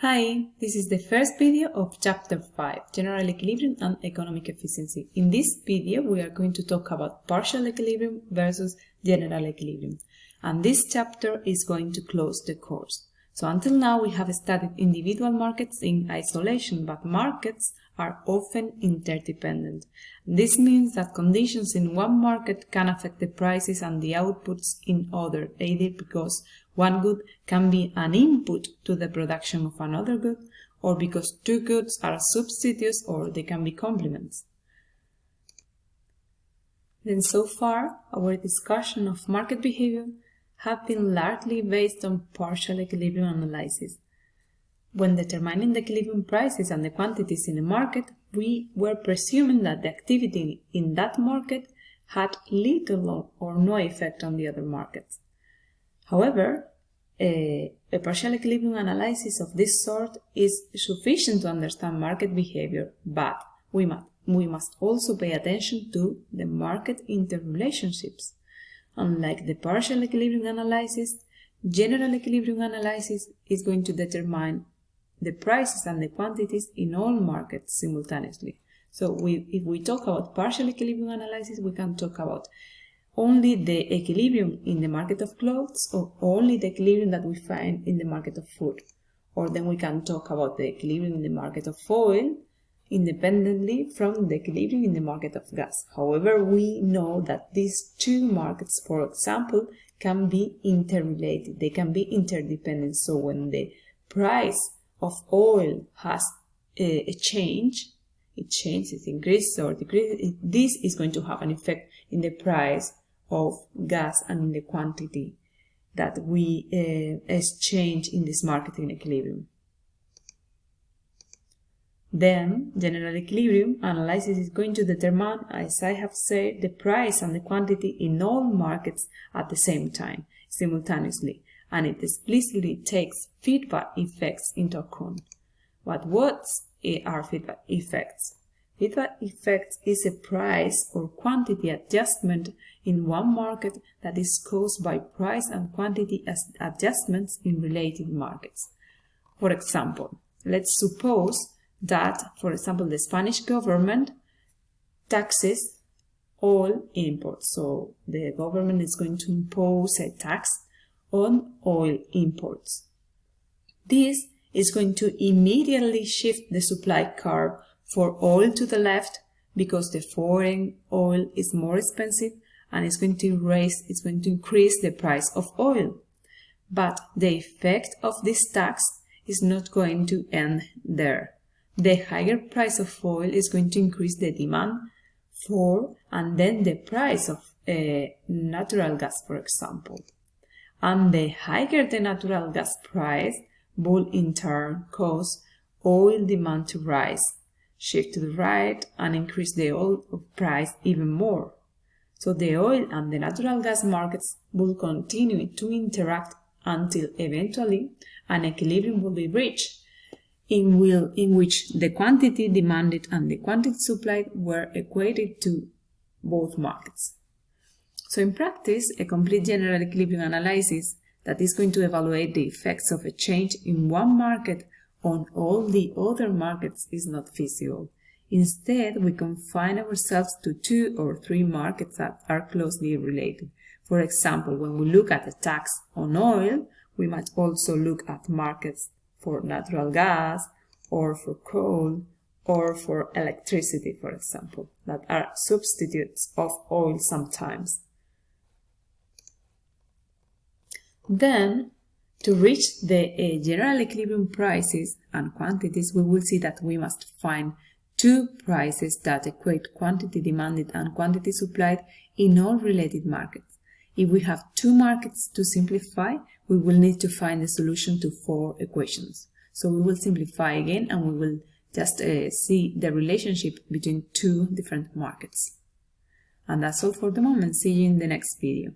Hi, this is the first video of Chapter 5, General Equilibrium and Economic Efficiency. In this video, we are going to talk about partial equilibrium versus general equilibrium. And this chapter is going to close the course. So until now, we have studied individual markets in isolation, but markets are often interdependent. This means that conditions in one market can affect the prices and the outputs in other, either because one good can be an input to the production of another good, or because two goods are substitutes or they can be complements. Then so far, our discussion of market behavior have been largely based on partial equilibrium analysis. When determining the equilibrium prices and the quantities in a market, we were presuming that the activity in that market had little or no effect on the other markets. However, a, a, partial equilibrium analysis of this sort is sufficient to understand market behavior, but we must, we must also pay attention to the market interrelationships. Unlike the partial equilibrium analysis, general equilibrium analysis is going to determine the prices and the quantities in all markets simultaneously. So we, if we talk about partial equilibrium analysis, we can talk about only the equilibrium in the market of clothes or only the equilibrium that we find in the market of food. Or then we can talk about the equilibrium in the market of oil independently from the equilibrium in the market of gas. However, we know that these two markets, for example, can be interrelated. They can be interdependent. So when the price of oil has a, change, it changes, increases or decreases, this is going to have an effect in the price of gas and in the quantity that we uh, exchange in this marketing equilibrium. Then, general equilibrium analysis is going to determine, as I have said, the price and the quantity in all markets at the same time, simultaneously, and it explicitly takes feedback effects into account. What what eh, are feedback effects? Feedback effect is a price or quantity adjustment in one market that is caused by price and quantity adjustments in related markets. For example, let's suppose that, for example, the Spanish government taxes all imports. So the government is going to impose a tax on oil imports. This is going to immediately shift the supply curve for oil to the left because the foreign oil is more expensive and it's going to raise, it's going to increase the price of oil. But the effect of this tax is not going to end there. The higher price of oil is going to increase the demand for and then the price of uh, natural gas, for example and the higher the natural gas price will in turn cause oil demand to rise, shift to the right, and increase the oil price even more. So the oil and the natural gas markets will continue to interact until eventually an equilibrium will be reached, in, will, in which the quantity demanded and the quantity supplied were equated to both markets. So in practice, a complete general equilibrium analysis that is going to evaluate the effects of a change in one market on all the other markets is not feasible. Instead, we confine ourselves to two or three markets that are closely related. For example, when we look at a tax on oil, we might also look at markets for natural gas or for coal or for electricity, for example, that are substitutes of oil sometimes. Then, to reach the uh, general equilibrium prices and quantities, we will see that we must find two prices that equate quantity demanded and quantity supplied in all related markets. If we have two markets to simplify, we will need to find the solution to four equations. So we will simplify again and we will just uh, see the relationship between two different markets. And that's all for the moment. See you in the next video.